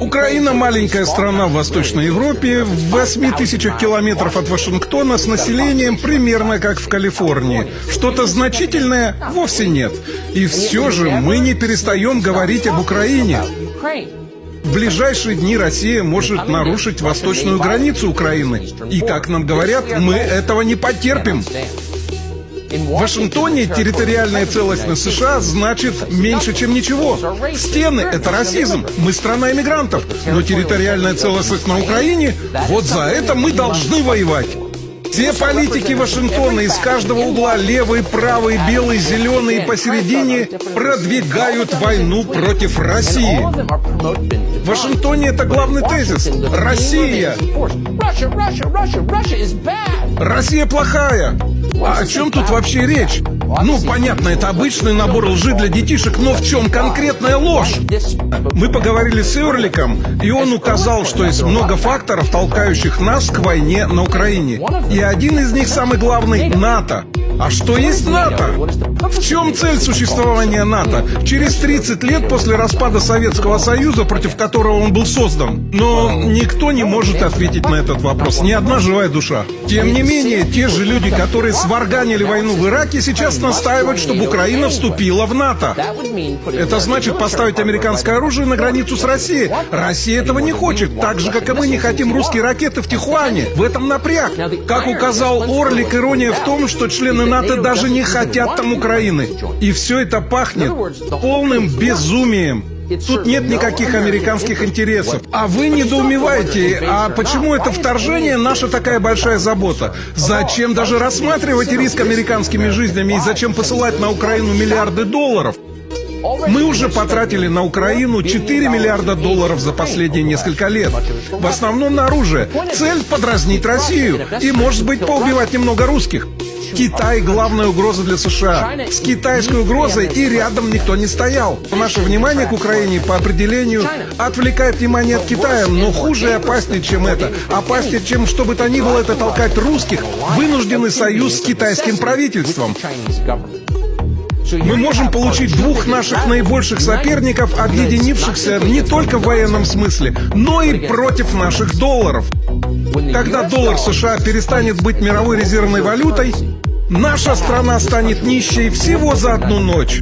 Украина – маленькая страна в Восточной Европе, в 8 тысячах километров от Вашингтона с населением примерно как в Калифорнии. Что-то значительное вовсе нет. И все же мы не перестаем говорить об Украине. В ближайшие дни Россия может нарушить восточную границу Украины. И, как нам говорят, мы этого не потерпим. В Вашингтоне территориальная целостность США значит меньше, чем ничего. Стены — это расизм. Мы страна иммигрантов. Но территориальная целостность на Украине — вот за это мы должны воевать. Все политики Вашингтона из каждого угла, левый, правый, белый, зеленый и посередине, продвигают войну против России. В Вашингтоне это главный тезис. Россия. Россия плохая. А о чем тут вообще речь? Ну, понятно, это обычный набор лжи для детишек, но в чем конкретная ложь? Мы поговорили с Эрликом, и он указал, что есть много факторов, толкающих нас к войне на Украине. И один из них, самый главный, НАТО. А что есть НАТО? В чем цель существования НАТО? Через 30 лет после распада Советского Союза, против которого он был создан. Но никто не может ответить на этот вопрос, ни одна живая душа. Тем не менее, те же люди, которые сварганили войну в Ираке, сейчас настаивают, чтобы Украина вступила в НАТО. Это значит поставить американское оружие на границу с Россией. Россия этого не хочет, так же, как и мы не хотим русские ракеты в Тихуане. В этом напряг. Как указал Орлик, ирония в том, что члены НАТО даже не хотят там Украины. И все это пахнет полным безумием. Тут нет никаких американских интересов. А вы недоумеваете, а почему это вторжение наша такая большая забота? Зачем даже рассматривать риск американскими жизнями и зачем посылать на Украину миллиарды долларов? Мы уже потратили на Украину 4 миллиарда долларов за последние несколько лет. В основном на оружие. Цель — подразнить Россию. И, может быть, поубивать немного русских. Китай – главная угроза для США. С китайской угрозой и рядом никто не стоял. Наше внимание к Украине по определению отвлекает внимание от Китая, но хуже и опаснее, чем это. Опаснее, чем что бы то ни было, это толкать русских вынужденный союз с китайским правительством. Мы можем получить двух наших наибольших соперников, объединившихся не только в военном смысле, но и против наших долларов. Когда доллар США перестанет быть мировой резервной валютой, наша страна станет нищей всего за одну ночь.